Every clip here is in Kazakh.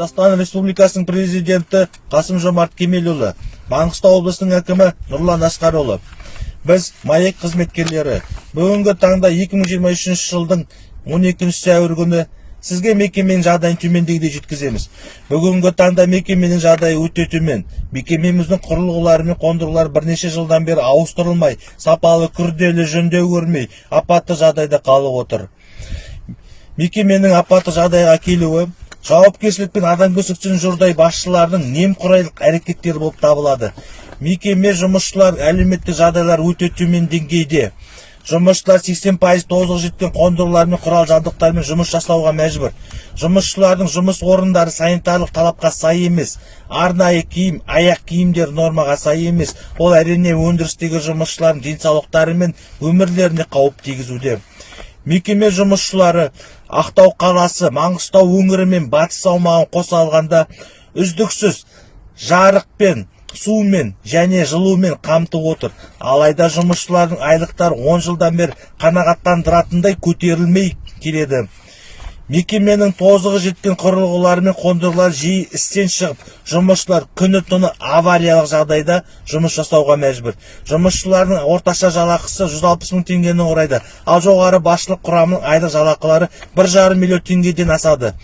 қазақстан республикасының президенті қасым жомарт кемелұлы маңғыстау облысының әкімі нұрлан асқарұлы біз маек қызметкерлері бүгінгі таңда 2023 жылдың 12 сәуір күні сізге мекеменің жағдайын төмендегідей жеткіземіз бүгінгі таңда мекеменің жағдайы өте төмен мекемеміздің құрылғылары мен қондырғылары бірнеше жылдан бері ауыстырылмай сапалы күрделі жөндеу көрмей апатты жағдайда қалып отыр мекеменің апатты жағдайға келуі жауапкершілік пен адамгершілік жұрдай басшылардың немқұрайлық әрекеттері болып табылады. Мекеме жұмысшылар әлеуметтік жағдайлары өте төмен деңгейде. Жұмысшылар 80 пайыз тозығы жеткен қондырғылар мен құрал жабдықтармен жұмыс жасауға мәжбүр. Жұмысшылардың жұмыс орындары санитарлық талапқа сай емес. Арнайы киім аяқ киімдер нормаға сай емес. Ол әрине өндірістегі жұмысшылардың денсаулықтары мен өмірлеріне қауіп тигізуде. Мекеме жұмысшылары ақтау қаласы маңғыстау өңірі мен батыс аумағын қоса алғанда үздіксіз жарықпен сумен және жылумен қамтып отыр. Алайда жұмысшылардың айлықтары 10 жылдан бері қанағаттандыратындай көтерілмей келеді. Мекеменің тозығы жеткен құрылғылары мен қондырғылар жиі істен шығып жұмысшылар күні түні авариялық жағдайда жұмыс жасауға мәжбүр. Жұмысшылардың орташа жалақысы 160 мың теңгені құрайды. Ал жоғары басшылық құрамының айлық жалақылары бір жарым миллион теңгеден асады.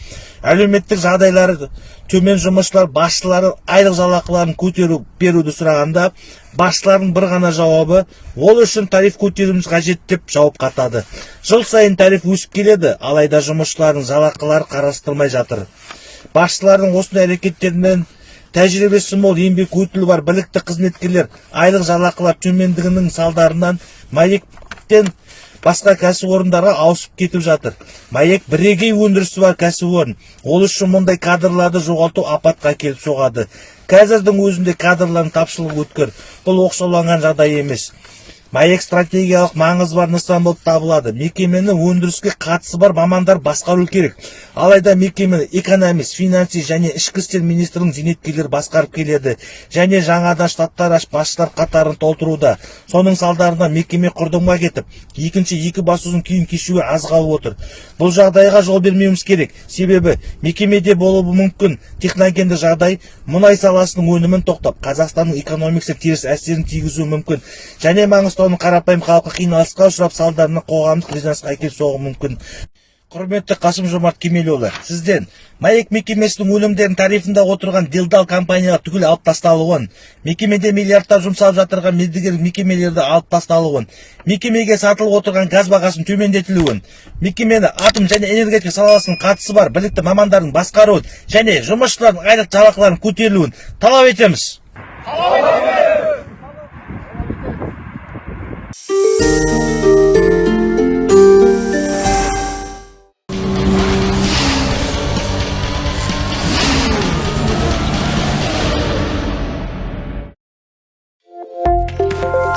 Әлеуметтік жағдайлары төмен жұмысшылар басшылары айлық жалақыларын көтеру беруді сұрағанда басшылардың бір ғана жауабы ол үшін тариф көтеруіміз қажет деп жауап қатады. Жыл сайын тариф өсіп келеді алайда жұмысшылардың жалақылары қарастырылмай жатыр. Басшылардың осындай әрекеттерінен тәжірибесі мол еңбек өтілі бар білікті қызметкерлер айлық жалақылар төмендігінің салдарынан маектен басқа кәсіпорындарға ауысып кетіп жатыр. Маек бірегей өндірісі бар кәсіпорын. Ол үшін мұндай кадрларды жоғалту апатқа әкеліп соғады. Қазірдің өзінде кадрлардың тапшылығы өткір. Бұл оқшауланған жағдай емес. Маек стратегиялық маңызы бар нысан болып табылады. Мекемені өндіріске қатысы бар мамандар басқару керек. Алайда мекемені экономист финанси және ішкі істер министрінің зейнеткерлері басқарып келеді. Және жаңадан штаттар ашып басшылар қатарын толтыруда. Соның салдарынан мекеме құрдымға кетіп екінші екі басудың күйін кешуі аз қалып отыр. Бұл жағдайға жол бермеуіміз керек. Себебі мекемеде болуы мүмкін. Техногенді жағдай мұнай саласының өнімін тоқтап қазақстанның экономикасына теріс әсерін тигізуі мүмкін. Және маңғыстауның қарапайым халқы қиналысқа ұшырап салдарынан қоғамдық резонансқа әкеліп соғуы мүмкін. Құрметті қасым жомарт кемелұлы сізден маек мекемесінің өнімдерін тарифында отырған делдал компанияға түгел алып тасталуын мекемеде миллиардтар жұмсалып жатырған мердігер мекемелерді алып тасталуын мекемеге сатылып отырған газ бағасының төмендетілуін мекемені атом және энергетика саласының қатысы бар білікті мамандардың басқаруын және жұмысшылардың айлық жалақыларының көтерілуін талап етеміз. Bye.